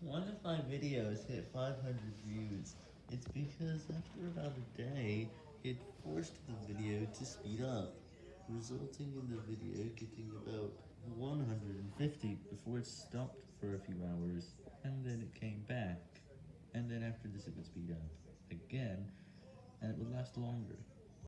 One of my videos hit 500 views. It's because after about a day, it forced the video to speed up, resulting in the video getting about 150 before it stopped for a few hours, and then it came back, and then after this it would speed up again, and it would last longer.